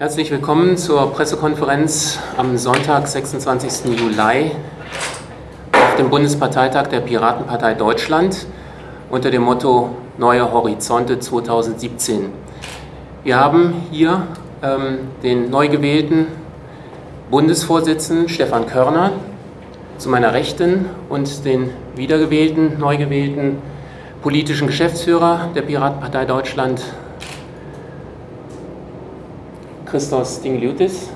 Herzlich willkommen zur Pressekonferenz am Sonntag, 26. Juli auf dem Bundesparteitag der Piratenpartei Deutschland unter dem Motto Neue Horizonte 2017. Wir haben hier ähm, den neu gewählten Bundesvorsitzenden Stefan Körner zu meiner Rechten und den wiedergewählten, neu gewählten politischen Geschäftsführer der Piratenpartei Deutschland Christos Dingliutis.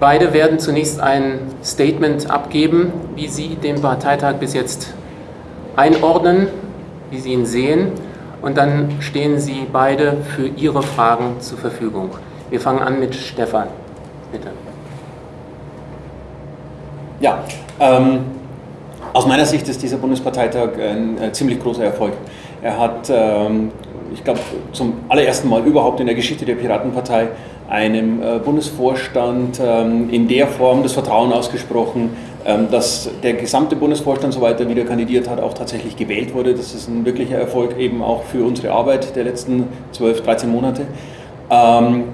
Beide werden zunächst ein Statement abgeben, wie sie den Parteitag bis jetzt einordnen, wie sie ihn sehen und dann stehen sie beide für ihre Fragen zur Verfügung. Wir fangen an mit Stefan. Bitte. Ja, ähm, aus meiner Sicht ist dieser Bundesparteitag ein, ein ziemlich großer Erfolg. Er hat ähm, ich glaube, zum allerersten Mal überhaupt in der Geschichte der Piratenpartei einem äh, Bundesvorstand ähm, in der Form das Vertrauen ausgesprochen, ähm, dass der gesamte Bundesvorstand, soweit er wieder kandidiert hat, auch tatsächlich gewählt wurde. Das ist ein wirklicher Erfolg eben auch für unsere Arbeit der letzten 12, 13 Monate. Ähm,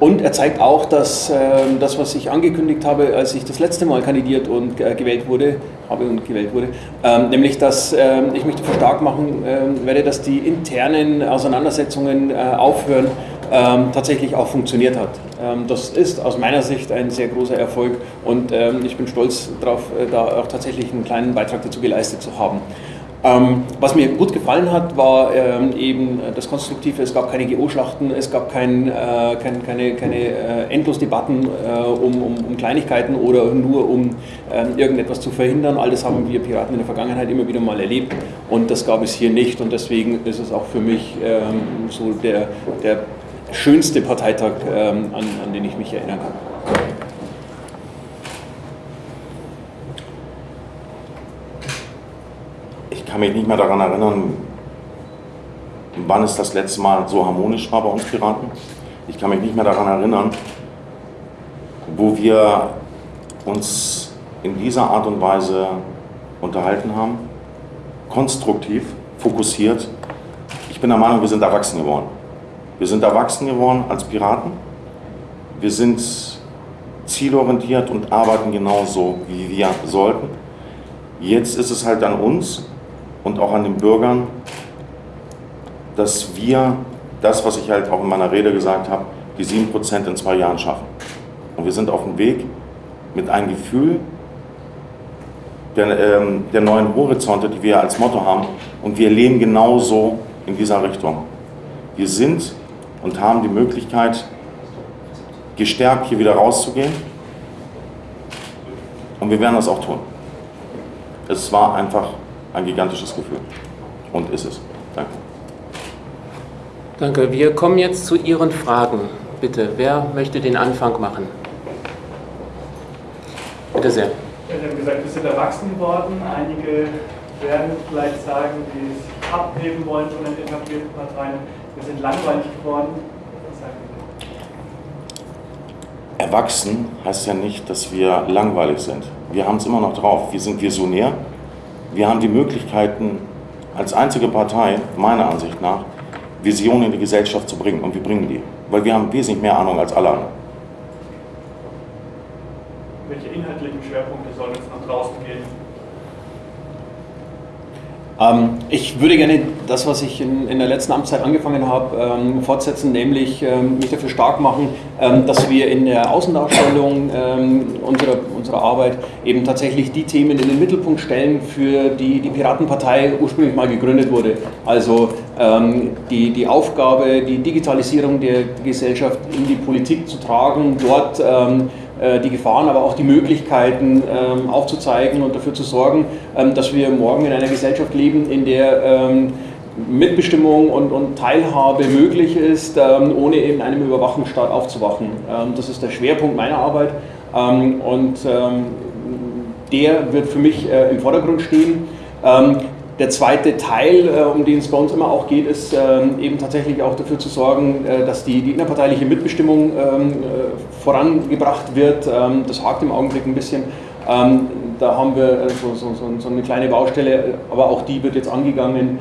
und er zeigt auch, dass äh, das, was ich angekündigt habe, als ich das letzte Mal kandidiert und äh, gewählt wurde, habe und gewählt wurde, ähm, nämlich, dass äh, ich mich dafür stark machen ähm, werde, dass die internen Auseinandersetzungen äh, aufhören, ähm, tatsächlich auch funktioniert hat. Ähm, das ist aus meiner Sicht ein sehr großer Erfolg und ähm, ich bin stolz darauf, äh, da auch tatsächlich einen kleinen Beitrag dazu geleistet zu haben. Ähm, was mir gut gefallen hat, war ähm, eben das Konstruktive. Es gab keine GO-Schlachten, es gab kein, äh, kein, keine, keine äh, Endlosdebatten äh, um, um, um, Kleinigkeiten oder nur um ähm, irgendetwas zu verhindern. Alles haben wir Piraten in der Vergangenheit immer wieder mal erlebt und das gab es hier nicht und deswegen ist es auch für mich so der, der schönste Parteitag, an, an den ich mich erinnern kann. Kann mich nicht mehr daran erinnern, wann es das letzte Mal so harmonisch war bei uns Piraten. Ich kann mich nicht mehr daran erinnern, wo wir uns in dieser Art und Weise unterhalten haben. Konstruktiv, fokussiert. Ich bin der Meinung, wir sind erwachsen geworden. Wir sind erwachsen geworden als Piraten. Wir sind zielorientiert und arbeiten genauso, wie wir sollten. Jetzt ist es halt an uns, und auch an den Bürgern, dass wir das, was ich halt auch in meiner Rede gesagt habe, die 7% in zwei Jahren schaffen. Und wir sind auf dem Weg mit einem Gefühl der, ähm, der neuen Horizonte, die wir als Motto haben. Und wir leben genauso in dieser Richtung. Wir sind und haben die Möglichkeit, gestärkt hier wieder rauszugehen. Und wir werden das auch tun. Es war einfach ein gigantisches Gefühl. Und ist es. Danke. Danke. Wir kommen jetzt zu Ihren Fragen. Bitte, wer möchte den Anfang machen? Bitte sehr. Sie haben gesagt, wir sind erwachsen geworden. Einige werden vielleicht sagen, die sich abheben wollen von den etablierten Parteien. Wir sind langweilig geworden. Erwachsen heißt ja nicht, dass wir langweilig sind. Wir haben es immer noch drauf. Wir sind visionär, wir haben die Möglichkeiten, als einzige Partei, meiner Ansicht nach, Visionen in die Gesellschaft zu bringen. Und wir bringen die. Weil wir haben wesentlich mehr Ahnung als alle anderen. Welche inhaltlichen Schwerpunkte sollen jetzt nach draußen gehen? Ähm, ich würde gerne das, was ich in, in der letzten Amtszeit angefangen habe, ähm, fortsetzen, nämlich ähm, mich dafür stark machen, ähm, dass wir in der Außendarstellung ähm, unserer, unserer Arbeit eben tatsächlich die Themen in den Mittelpunkt stellen, für die die Piratenpartei ursprünglich mal gegründet wurde. Also ähm, die, die Aufgabe, die Digitalisierung der Gesellschaft in die Politik zu tragen, dort äh, die Gefahren, aber auch die Möglichkeiten ähm, aufzuzeigen und dafür zu sorgen, ähm, dass wir morgen in einer Gesellschaft leben, in der ähm, Mitbestimmung und, und, Teilhabe möglich ist, ohne in einem Überwachungsstaat aufzuwachen. das ist der Schwerpunkt meiner Arbeit und der wird für mich äh, im Vordergrund stehen. Der zweite Teil, äh, um den es bei uns immer auch geht, ist ähm, eben tatsächlich auch dafür zu sorgen, äh, dass die, die innerparteiliche Mitbestimmung ähm, äh, vorangebracht wird. Ähm, das hakt im Augenblick ein bisschen. Da haben wir so, so, so, eine kleine Baustelle, aber auch die wird jetzt angegangen.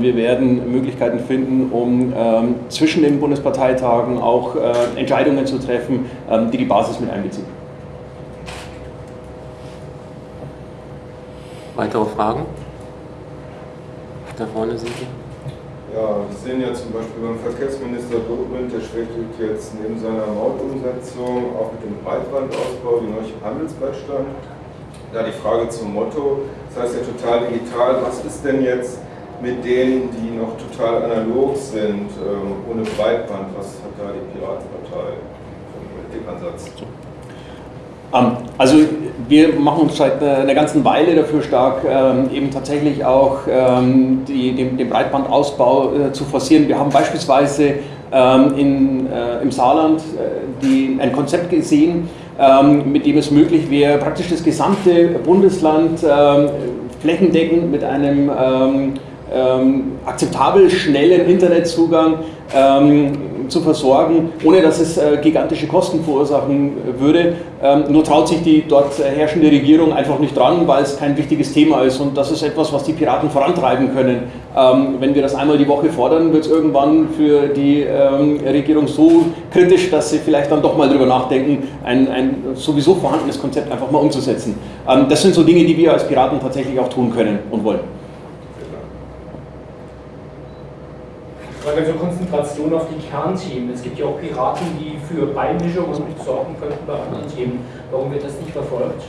Wir werden Möglichkeiten finden, um zwischen den Bundesparteitagen auch Entscheidungen zu treffen, die die Basis mit einbeziehen. Weitere Fragen? Da vorne sind Sie. Ja, wir sehen ja zum Beispiel beim Verkehrsminister Dobrindt, der schwebt jetzt neben seiner Mautumsetzung auch mit dem Breitbandausbau, die neue Handelsblatt stand. Da die Frage zum Motto, das heißt ja total digital, was ist denn jetzt mit denen, die noch total analog sind, ähm, ohne Breitband, was hat da die Piratenpartei für einen Ansatz? Ähm, also wir machen uns seit einer ganzen Weile dafür stark, ähm, eben tatsächlich auch ähm, die, den, den, Breitbandausbau äh, zu forcieren. Wir haben beispielsweise in, äh, im Saarland äh, die, ein Konzept gesehen, mit dem es möglich wäre, praktisch das gesamte Bundesland flächendeckend mit einem akzeptabel schnellen Internetzugang zu versorgen, ohne dass es äh, gigantische Kosten verursachen würde. Ähm, nur traut sich die dort herrschende Regierung einfach nicht dran, weil es kein wichtiges Thema ist. Und das ist etwas, was die Piraten vorantreiben können. Ähm, wenn wir das einmal die Woche fordern, wird es irgendwann für die ähm, Regierung so kritisch, dass sie vielleicht dann doch mal darüber nachdenken, ein, ein sowieso vorhandenes Konzept einfach mal umzusetzen. das sind so Dinge, die wir als Piraten tatsächlich auch tun können und wollen. Frage zur Konzentration auf die Kernthemen. Es gibt ja auch Piraten, die für Beimischungen sorgen könnten bei anderen Themen. Warum wird das nicht verfolgt?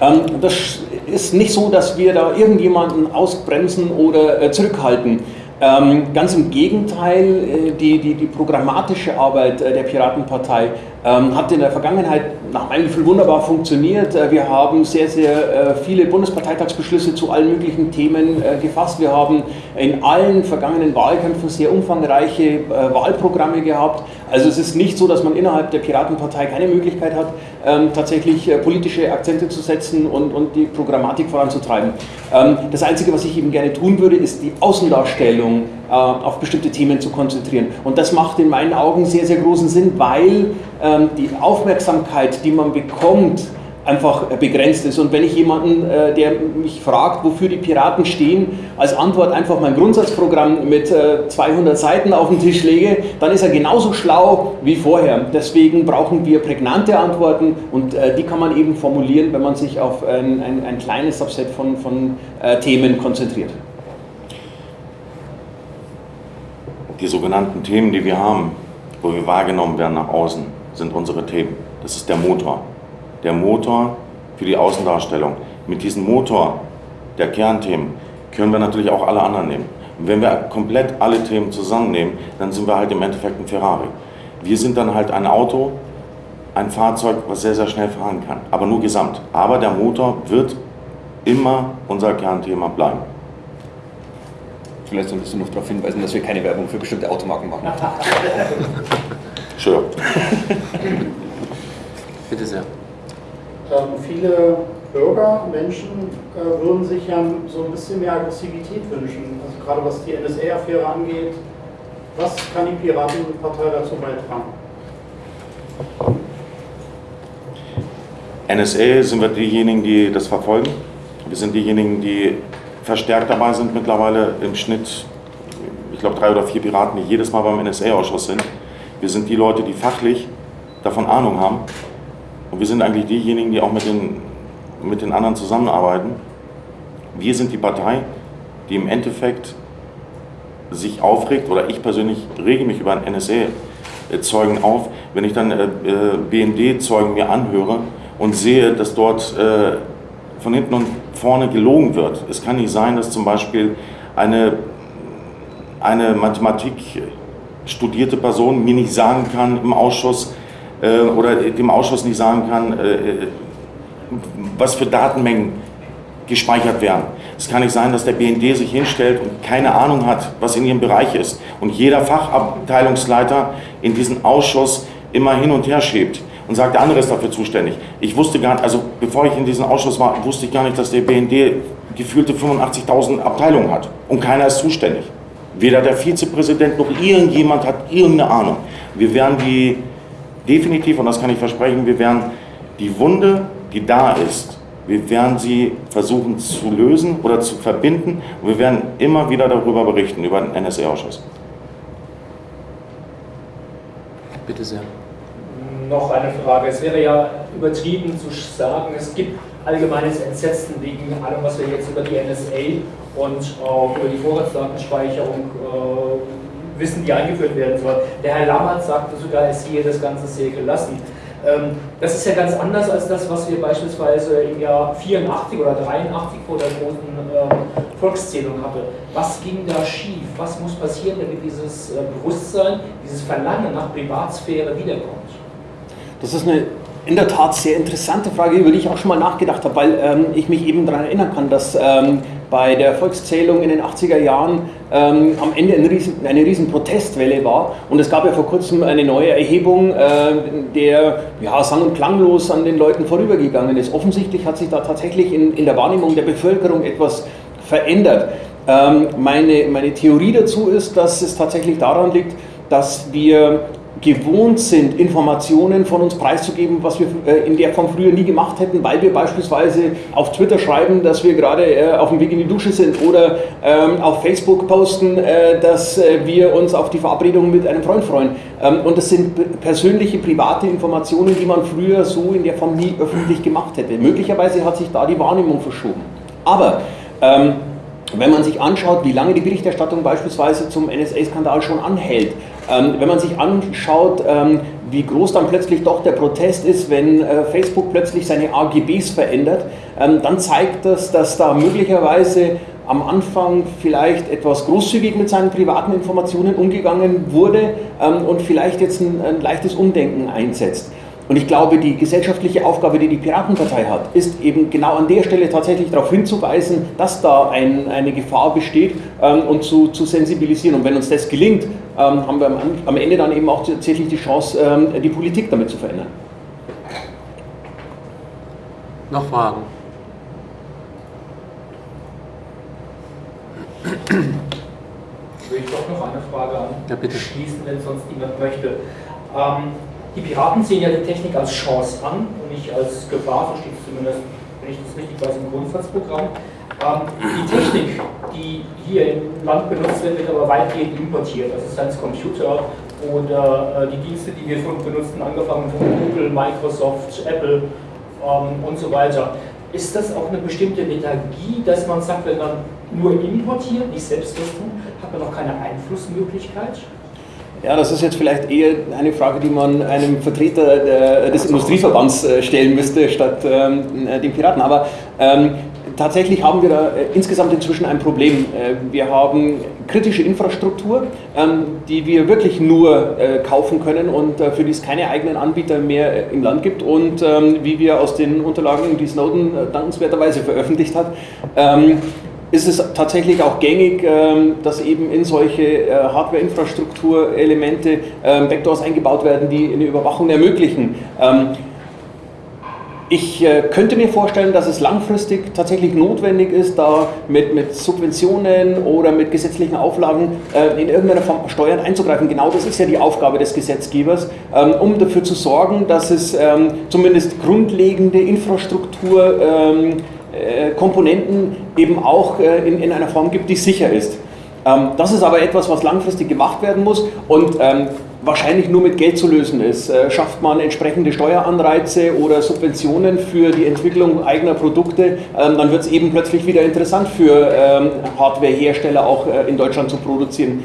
Ähm, das ist nicht so, dass wir da irgendjemanden ausbremsen oder äh, zurückhalten. Ähm, ganz im Gegenteil, äh, die, die, die programmatische Arbeit äh, der Piratenpartei ähm, hat in der Vergangenheit nach meinem Gefühl wunderbar funktioniert. Äh, wir haben sehr, sehr äh, viele Bundesparteitagsbeschlüsse zu allen möglichen Themen äh, gefasst. Wir haben in allen vergangenen Wahlkämpfen sehr umfangreiche Wahlprogramme gehabt. Also es ist nicht so, dass man innerhalb der Piratenpartei keine Möglichkeit hat, ähm, tatsächlich politische Akzente zu setzen und, und die Programmatik voranzutreiben. Ähm, das Einzige, was ich eben gerne tun würde, ist die Außendarstellung auf bestimmte Themen zu konzentrieren. Und das macht in meinen Augen sehr, sehr großen Sinn, weil ähm, die Aufmerksamkeit, die man bekommt, einfach begrenzt ist. Und wenn ich jemanden, äh, der mich fragt, wofür die Piraten stehen, als Antwort einfach mein Grundsatzprogramm mit 200 äh, Seiten auf den Tisch lege, dann ist er genauso schlau wie vorher. Deswegen brauchen wir prägnante Antworten und äh, die kann man eben formulieren, wenn man sich auf ein, ein, ein kleines Subset von, von Themen konzentriert. Die sogenannten Themen, die wir haben, wo wir wahrgenommen werden nach außen, sind unsere Themen. Das ist der Motor. Der Motor für die Außendarstellung. Mit diesem Motor der Kernthemen können wir natürlich auch alle anderen nehmen. Und wenn wir komplett alle Themen zusammennehmen, dann sind wir halt im Endeffekt ein Ferrari. Wir sind dann halt ein Auto, ein Fahrzeug, was sehr, sehr schnell fahren kann, aber nur gesamt. Aber der Motor wird immer unser Kernthema bleiben. Vielleicht solltest du noch darauf hinweisen, dass wir keine Werbung für bestimmte Automarken machen. Sure. Bitte sehr. Ähm, viele Bürger, Menschen äh, würden sich ja so ein bisschen mehr Aggressivität wünschen. Also gerade was die NSA-Affäre angeht. Was kann die Piratenpartei dazu beitragen? NSA sind wir diejenigen, die das verfolgen. Wir sind diejenigen, die verstärkt dabei sind mittlerweile im Schnitt, ich glaube drei oder vier Piraten, die jedes Mal beim NSA-Ausschuss sind. Wir sind die Leute, die fachlich davon Ahnung haben. Und wir sind eigentlich diejenigen, die auch mit den, mit den anderen zusammenarbeiten. Wir sind die Partei, die im Endeffekt sich aufregt, oder ich persönlich rege mich über einen NSA-Zeugen auf, wenn ich dann äh, äh BND-Zeugen mir anhöre und sehe, dass dort äh, von hinten und vorne gelogen wird. Es kann nicht sein, dass zum Beispiel eine, eine Mathematik studierte Person mir nicht sagen kann im Ausschuss äh, oder dem Ausschuss nicht sagen kann, äh, was für Datenmengen gespeichert werden. Es kann nicht sein, dass der BND sich hinstellt und keine Ahnung hat, was in ihrem Bereich ist und jeder Fachabteilungsleiter in diesen Ausschuss immer hin und her schiebt und sagt, der andere ist dafür zuständig. Ich wusste gar nicht, also bevor ich in diesem Ausschuss war, wusste ich gar nicht, dass der BND gefühlte 85.000 Abteilungen hat und keiner ist zuständig. Weder der Vizepräsident noch irgendjemand hat irgendeine Ahnung. Wir werden die definitiv, und das kann ich versprechen, wir werden die Wunde, die da ist, wir werden sie versuchen zu lösen oder zu verbinden und wir werden immer wieder darüber berichten, über den NSA-Ausschuss. Bitte sehr. Noch eine Frage. Es wäre ja übertrieben zu sagen, es gibt allgemeines Entsetzen wegen allem, was wir jetzt über die NSA und auch über die Vorratsdatenspeicherung äh, wissen, die eingeführt werden soll. Der Herr Lammert sagte sogar, es sehe das Ganze sehr gelassen. Ähm, das ist ja ganz anders als das, was wir beispielsweise im Jahr 84 oder 83 vor der großen ähm, Volkszählung hatten. Was ging da schief? Was muss passieren, damit dieses äh, Bewusstsein, dieses Verlangen nach Privatsphäre wiederkommt? Das ist eine in der Tat sehr interessante Frage, über die ich auch schon mal nachgedacht habe, weil ähm, ich mich eben daran erinnern kann, dass ähm, bei der Volkszählung in den 80er Jahren ähm, am Ende eine riesen, eine riesen Protestwelle war. Und es gab ja vor kurzem eine neue Erhebung, äh, der ja, sang- und klanglos an den Leuten vorübergegangen ist. Offensichtlich hat sich da tatsächlich in, in der Wahrnehmung der Bevölkerung etwas verändert. Ähm, meine, meine Theorie dazu ist, dass es tatsächlich daran liegt, dass wir gewohnt sind, Informationen von uns preiszugeben, was wir äh, in der Form früher nie gemacht hätten, weil wir beispielsweise auf Twitter schreiben, dass wir gerade äh, auf dem Weg in die Dusche sind oder ähm, auf Facebook posten, äh, dass wir uns auf die Verabredung mit einem Freund freuen. Ähm, und das sind persönliche, private Informationen, die man früher so in der Form nie öffentlich gemacht hätte. Möglicherweise hat sich da die Wahrnehmung verschoben. Aber ähm, wenn man sich anschaut, wie lange die Berichterstattung beispielsweise zum NSA-Skandal schon anhält, ähm, wenn man sich anschaut, ähm, wie groß dann plötzlich doch der Protest ist, wenn äh, Facebook plötzlich seine AGBs verändert, ähm, dann zeigt das, dass da möglicherweise am Anfang vielleicht etwas großzügig mit seinen privaten Informationen umgegangen wurde ähm, und vielleicht jetzt ein, ein leichtes Umdenken einsetzt. Und ich glaube, die gesellschaftliche Aufgabe, die die Piratenpartei hat, ist eben genau an der Stelle tatsächlich darauf hinzuweisen, dass da ein, eine Gefahr besteht ähm, und zu, zu sensibilisieren. Und wenn uns das gelingt, ähm, haben wir am, am, Ende dann eben auch tatsächlich die Chance, ähm, die Politik damit zu verändern. Noch Fragen? Würde ich doch noch eine Frage an ja, bitte. schließen, wenn sonst niemand möchte. Die Piraten sehen ja die Technik als Chance an und nicht als Gefahr, so steht es zumindest, wenn ich das richtig weiß, im Grundsatzprogramm. Ähm, die Technik, die hier im Land benutzt wird, wird aber weitgehend importiert. Also sei es Computer oder äh, die Dienste, die wir schon benutzen, angefangen von Google, Microsoft, Apple ähm, und so weiter. Ist das auch eine bestimmte Lethargie, dass man sagt, wenn man nur importiert, nicht selbst das tut, hat man noch keine Einflussmöglichkeit? Ja, das ist jetzt vielleicht eher eine Frage, die man einem Vertreter des Industrieverbands äh, stellen müsste, statt ähm, äh, den Piraten. Aber ähm, tatsächlich haben wir da äh, insgesamt inzwischen ein Problem. Wir haben kritische Infrastruktur, ähm, die wir wirklich nur kaufen können und für die es keine eigenen Anbieter mehr im Land gibt. Und ähm, wie wir aus den Unterlagen, die Snowden dankenswerterweise veröffentlicht hat, ähm, ist es tatsächlich auch gängig, ähm, dass eben in solche äh, Hardware-Infrastrukturelemente ähm, Backdoors eingebaut werden, die eine Überwachung ermöglichen. Ähm, ich äh, könnte mir vorstellen, dass es langfristig tatsächlich notwendig ist, da mit, mit Subventionen oder mit gesetzlichen Auflagen äh, in irgendeiner Form steuernd einzugreifen. Genau das ist ja die Aufgabe des Gesetzgebers, um dafür zu sorgen, dass es zumindest grundlegende Infrastruktur äh, Komponenten eben auch äh, in, in einer Form gibt, die sicher ist. Ähm, das ist aber etwas, was langfristig gemacht werden muss und ähm, wahrscheinlich nur mit Geld zu lösen ist. Äh, schafft man entsprechende Steueranreize oder Subventionen für die Entwicklung eigener Produkte, ähm, dann wird es eben plötzlich wieder interessant für Hardwarehersteller auch in Deutschland zu produzieren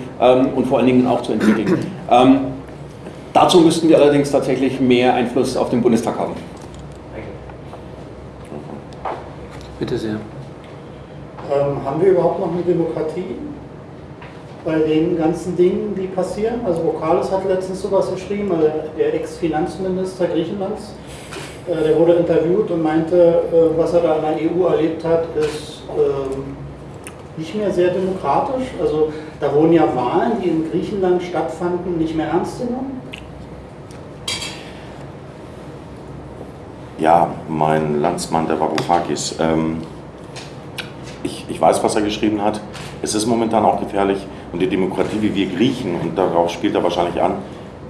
und vor allen Dingen auch zu entwickeln. dazu müssten wir allerdings tatsächlich mehr Einfluss auf den Bundestag haben. Bitte sehr. Ähm, haben wir überhaupt noch eine Demokratie bei den ganzen Dingen, die passieren? Also Vokalis hat letztens sowas geschrieben, also der Ex-Finanzminister Griechenlands, äh, der wurde interviewt und meinte, äh, was er da in der EU erlebt hat, ist äh, nicht mehr sehr demokratisch. Also da wurden ja Wahlen, die in Griechenland stattfanden, nicht mehr ernst genommen. Ja, mein Landsmann, der Varoufakis. Ähm, ich, ich weiß, was er geschrieben hat. Es ist momentan auch gefährlich und die Demokratie, wie wir Griechen, und darauf spielt er wahrscheinlich an,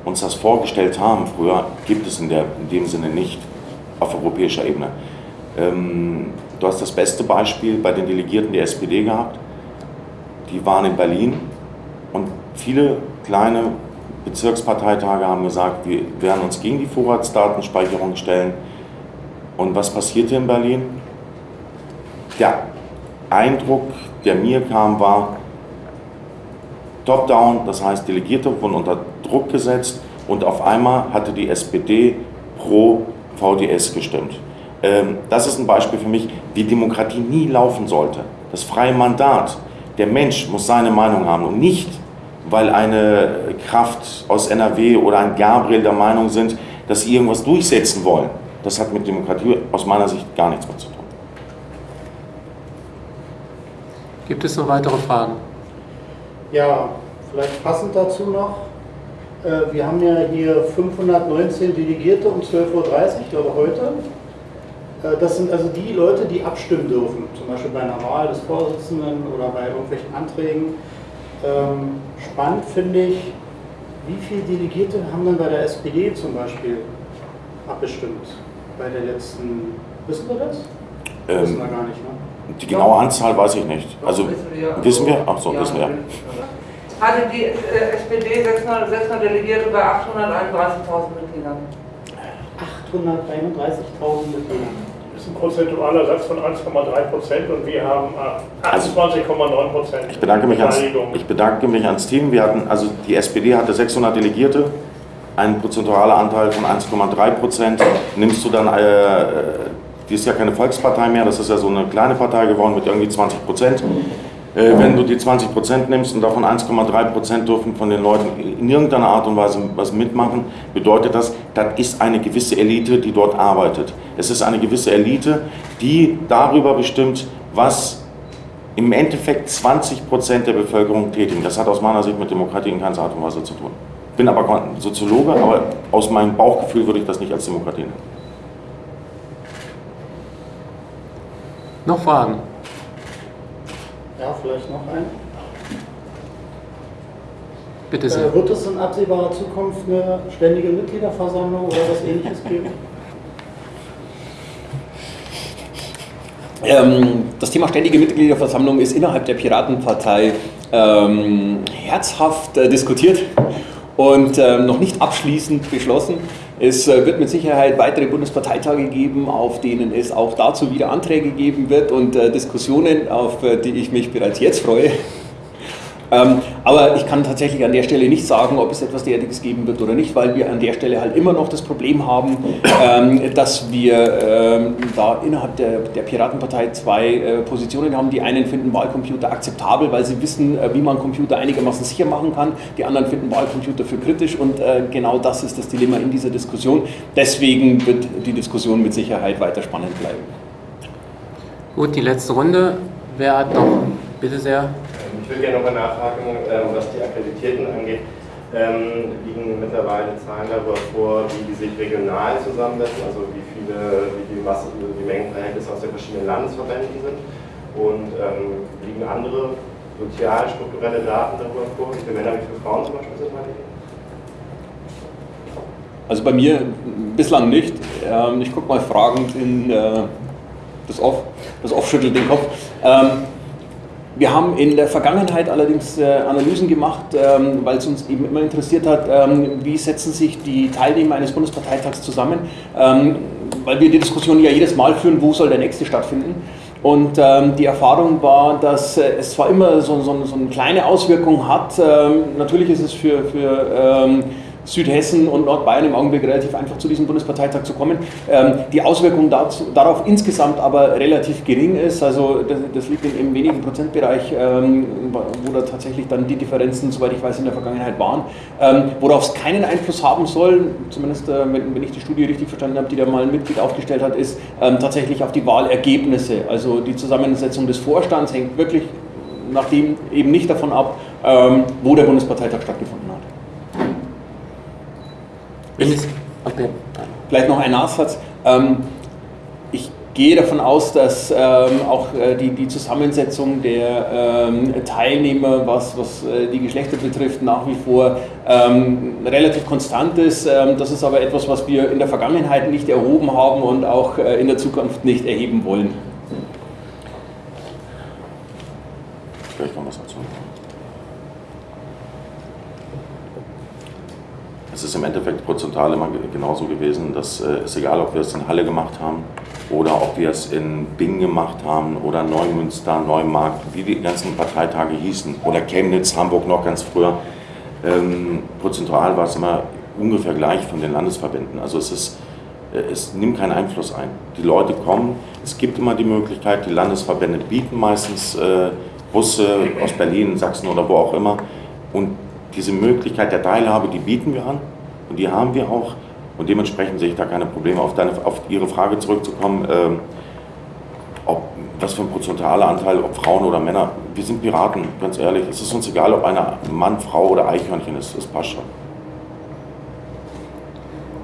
uns das vorgestellt haben früher, gibt es in, der, in dem Sinne nicht. auf europäischer Ebene. Ähm, du hast das beste Beispiel bei den Delegierten der SPD gehabt. Die waren in Berlin und viele kleine Bezirksparteitage haben gesagt, wir werden uns gegen die Vorratsdatenspeicherung stellen. Und was passierte in Berlin? Der Eindruck, der mir kam, war top-down, das heißt Delegierte wurden unter Druck gesetzt und auf einmal hatte die SPD pro VDS gestimmt. Ähm, das ist ein Beispiel für mich, wie Demokratie nie laufen sollte. Das freie Mandat. Der Mensch muss seine Meinung haben und nicht, weil eine Kraft aus NRW oder ein Gabriel der Meinung sind, dass sie irgendwas durchsetzen wollen. Das hat mit Demokratie aus meiner Sicht gar nichts mehr zu tun. Gibt es noch weitere Fragen? Ja, vielleicht passend dazu noch. Äh, wir haben ja hier 519 Delegierte um 12.30 Uhr, ich glaube heute. Äh, das sind also die Leute, die abstimmen dürfen, zum Beispiel bei einer Wahl des Vorsitzenden oder bei irgendwelchen Anträgen. Ähm, spannend finde ich, wie viele Delegierte haben dann bei der SPD zum Beispiel abgestimmt? Bei der letzten, wissen wir das? Ähm, wissen wir gar nicht, ne? Die genaue Anzahl weiß ich nicht. Also wissen wir? Ach so, wissen wir. Hatte die äh, SPD 600, 600 Delegierte bei 831.000 Mitgliedern. 831.000 Mitglieder. Das ist ein prozentualer Satz von 1,3 Prozent und wir haben 28,9 Prozent. Ich bedanke, mich ans, ich bedanke mich ans Team. Wir hatten, also die SPD hatte 600 Delegierte, ein prozentualer Anteil von 1,3 Prozent. Nimmst du dann, äh, die ist ja keine Volkspartei mehr, das ist ja so eine kleine Partei geworden mit irgendwie 20 Prozent. Äh, wenn du die 20 Prozent nimmst und davon 1,3 Prozent dürfen von den Leuten in irgendeiner Art und Weise was mitmachen, bedeutet das, das ist eine gewisse Elite, die dort arbeitet. Es ist eine gewisse Elite, die darüber bestimmt, was im Endeffekt 20 Prozent der Bevölkerung tätigen. Das hat aus meiner Sicht mit Demokratie in keiner Art und Weise zu tun. Ich bin aber Soziologe, aber aus meinem Bauchgefühl würde ich das nicht als Demokratie nennen. Noch Fragen? Ja, vielleicht noch ein. Bitte sehr. Äh, wird es in absehbarer Zukunft eine ständige Mitgliederversammlung oder was ähnliches geben? Ähm, das Thema ständige Mitgliederversammlung ist innerhalb der Piratenpartei ähm, herzhaft äh, diskutiert und ähm, noch nicht abschließend beschlossen. Es äh, wird mit Sicherheit weitere Bundesparteitage geben, auf denen es auch dazu wieder Anträge geben wird und äh, Diskussionen, auf äh, die ich mich bereits jetzt freue. Ähm, aber ich kann tatsächlich an der Stelle nicht sagen, ob es etwas derartiges geben wird oder nicht, weil wir an der Stelle halt immer noch das Problem haben, ähm, dass wir ähm, da innerhalb der, der Piratenpartei zwei äh, Positionen haben. Die einen finden Wahlcomputer akzeptabel, weil sie wissen, äh, wie man Computer einigermaßen sicher machen kann. Die anderen finden Wahlcomputer für kritisch und äh, genau das ist das Dilemma in dieser Diskussion. Deswegen wird die Diskussion mit Sicherheit weiter spannend bleiben. Gut, die letzte Runde. Wer hat noch? Bitte sehr. Ich würde gerne nochmal nachhaken, ähm, was die Akkreditierten angeht. Ähm, liegen mittlerweile Zahlen darüber vor, wie die sich regional zusammensetzen, also wie viele, wie die Masse, die Mengenverhältnisse aus den verschiedenen Landesverbänden sind und ähm, liegen andere sozial strukturelle Daten darüber vor, wie viele Männer, wie viele Frauen zum Beispiel sind bei denen? Also bei mir bislang nicht. Ähm, ich gucke mal fragend in äh, das Off. Das Off schüttelt den Kopf. Ähm, wir haben in der Vergangenheit allerdings äh, Analysen gemacht, ähm, weil es uns eben immer interessiert hat, ähm, wie setzen sich die Teilnehmer eines Bundesparteitags zusammen, ähm, weil wir die Diskussion ja jedes Mal führen, wo soll der nächste stattfinden. Und ähm, die Erfahrung war, dass äh, es zwar immer so, so, so, eine kleine Auswirkung hat, ähm, natürlich ist es für, für ähm, Südhessen und Nordbayern im Augenblick relativ einfach zu diesem Bundesparteitag zu kommen. Ähm, die Auswirkung dazu, darauf insgesamt aber relativ gering ist, also das, das liegt in, im wenigen Prozentbereich, ähm, wo da tatsächlich dann die Differenzen, soweit ich weiß, in der Vergangenheit waren. Ähm, worauf es keinen Einfluss haben soll, zumindest äh, wenn, ich die Studie richtig verstanden habe, die da mal ein Mitglied aufgestellt hat, ist tatsächlich auf die Wahlergebnisse. Also die Zusammensetzung des Vorstands hängt wirklich nachdem eben nicht davon ab, wo der Bundesparteitag stattgefunden hat. Ich, okay. Vielleicht noch ein Nachsatz. Ähm, ich gehe davon aus, dass ähm, auch äh, die, die Zusammensetzung der ähm, Teilnehmer, was, was äh, die Geschlechter betrifft, nach wie vor ähm, relativ konstant ist. Ähm, das ist aber etwas, was wir in der Vergangenheit nicht erhoben haben und auch äh, in der Zukunft nicht erheben wollen. Vielleicht noch was dazu. Es ist im Endeffekt prozentual immer genauso gewesen, dass äh, es egal, ob wir es in Halle gemacht haben oder ob wir es in Bing gemacht haben oder Neumünster, Neumarkt, wie die ganzen Parteitage hießen oder Chemnitz, Hamburg noch ganz früher. Ähm, prozentual war es immer ungefähr gleich von den Landesverbänden. Also es ist äh, es nimmt keinen Einfluss ein. Die Leute kommen, es gibt immer die Möglichkeit, die Landesverbände bieten meistens äh, Busse aus Berlin, Sachsen oder wo auch immer. Und diese Möglichkeit der Teilhabe, die bieten wir an und die haben wir auch. Und dementsprechend sehe ich da keine Probleme. Auf, deine, auf Ihre Frage zurückzukommen, ähm, ob, was für ein prozentualer Anteil, ob Frauen oder Männer, wir sind Piraten, ganz ehrlich. Es ist uns egal, ob einer Mann, Frau oder Eichhörnchen ist, das passt schon.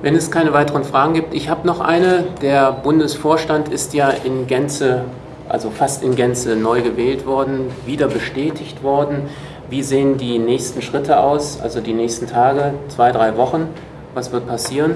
Wenn es keine weiteren Fragen gibt, ich habe noch eine. Der Bundesvorstand ist ja in Gänze, also fast in Gänze neu gewählt worden, wieder bestätigt worden. Wie sehen die nächsten Schritte aus, also die nächsten Tage, zwei, drei Wochen? Was wird passieren?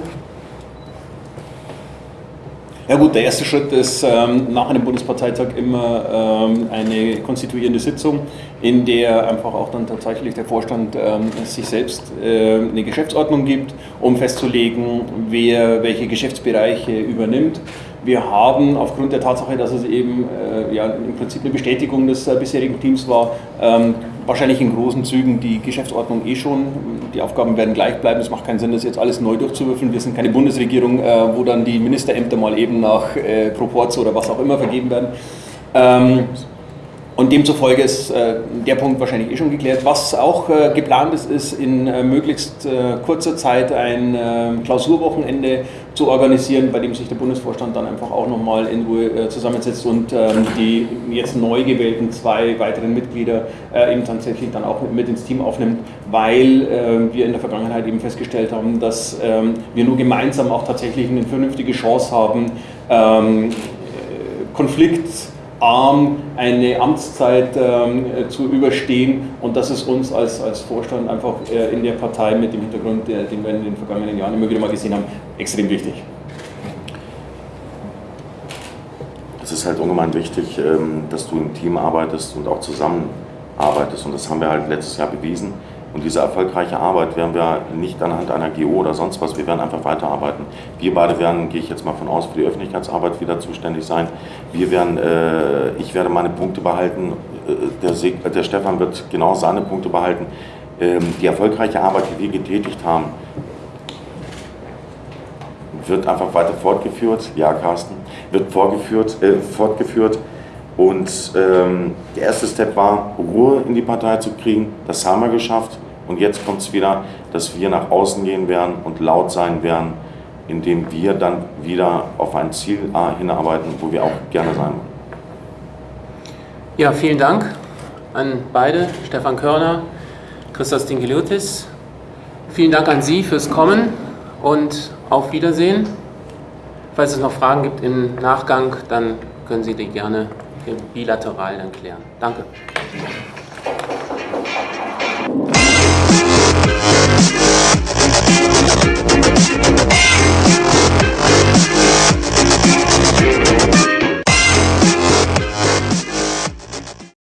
Ja gut, der erste Schritt ist ähm, nach einem Bundesparteitag immer ähm, eine konstituierende Sitzung, in der einfach auch dann tatsächlich der Vorstand ähm, sich selbst äh, eine Geschäftsordnung gibt, um festzulegen, wer welche Geschäftsbereiche übernimmt. Wir haben aufgrund der Tatsache, dass es eben äh, ja, im Prinzip eine Bestätigung des äh, bisherigen Teams war, ähm, wahrscheinlich in großen Zügen die Geschäftsordnung eh schon. Die Aufgaben werden gleich bleiben. Es macht keinen Sinn, das jetzt alles neu durchzuwürfeln. Wir sind keine Bundesregierung, äh, wo dann die Ministerämter mal eben nach äh, Proporz oder was auch immer vergeben werden. Ähm, und demzufolge ist äh, der Punkt wahrscheinlich eh schon geklärt. Was auch äh, geplant ist, ist in äh, möglichst äh, kurzer Zeit ein äh, Klausurwochenende zu organisieren, bei dem sich der Bundesvorstand dann einfach auch nochmal in Ruhe äh, zusammensetzt und ähm, die jetzt neu gewählten zwei weiteren Mitglieder eben tatsächlich dann auch mit, ins Team aufnimmt, weil wir in der Vergangenheit eben festgestellt haben, dass ähm, wir nur gemeinsam auch tatsächlich eine vernünftige Chance haben, ähm, Konflikt arm eine Amtszeit ähm, zu überstehen und das ist uns als, als Vorstand einfach äh, in der Partei mit dem Hintergrund, äh, den wir in den vergangenen Jahren immer wieder mal gesehen haben, extrem wichtig. Es ist halt ungemein wichtig, ähm, dass du im Team arbeitest und auch zusammenarbeitest und das haben wir halt letztes Jahr bewiesen. Und diese erfolgreiche Arbeit werden wir nicht anhand einer GO oder sonst was, wir werden einfach weiterarbeiten. Wir beide werden, gehe ich jetzt mal von aus, für die Öffentlichkeitsarbeit wieder zuständig sein. Wir werden, äh, ich werde meine Punkte behalten, äh, der, Seg der Stefan wird genau seine Punkte behalten. Ähm, die erfolgreiche Arbeit, die wir getätigt haben, wird einfach weiter fortgeführt. Ja, Carsten, wird vorgeführt, äh, fortgeführt. Und ähm, der erste Step war, Ruhe in die Partei zu kriegen. Das haben wir geschafft. Und jetzt kommt es wieder, dass wir nach außen gehen werden und laut sein werden, indem wir dann wieder auf ein Ziel äh, hinarbeiten, wo wir auch gerne sein wollen. Ja, vielen Dank an beide, Stefan Körner, Christos Dingiliotis. Vielen Dank an Sie fürs Kommen und auf Wiedersehen. Falls es noch Fragen gibt im Nachgang, dann können Sie die gerne bilateral dann klären. Danke.